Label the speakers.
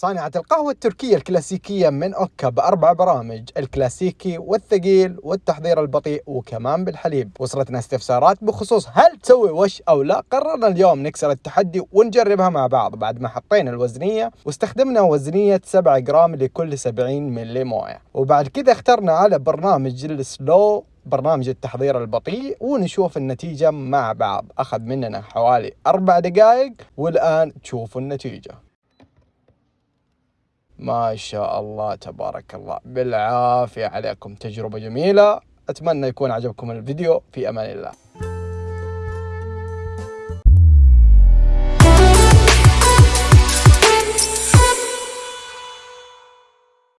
Speaker 1: صانعة القهوة التركية الكلاسيكية من أوكا بأربع برامج الكلاسيكي والثقيل والتحضير البطيء وكمان بالحليب. وصلتنا استفسارات بخصوص هل تسوي وش أو لا؟ قررنا اليوم نكسر التحدي ونجربها مع بعض بعد ما حطينا الوزنية واستخدمنا وزنية 7 جرام لكل 70 ملي موية. وبعد كذا اخترنا على برنامج السلو برنامج التحضير البطيء ونشوف النتيجة مع بعض. أخذ مننا حوالي أربع دقائق والآن تشوفوا النتيجة. ما شاء الله تبارك الله. بالعافية عليكم. تجربة جميلة. أتمنى يكون عجبكم الفيديو. في أمان الله.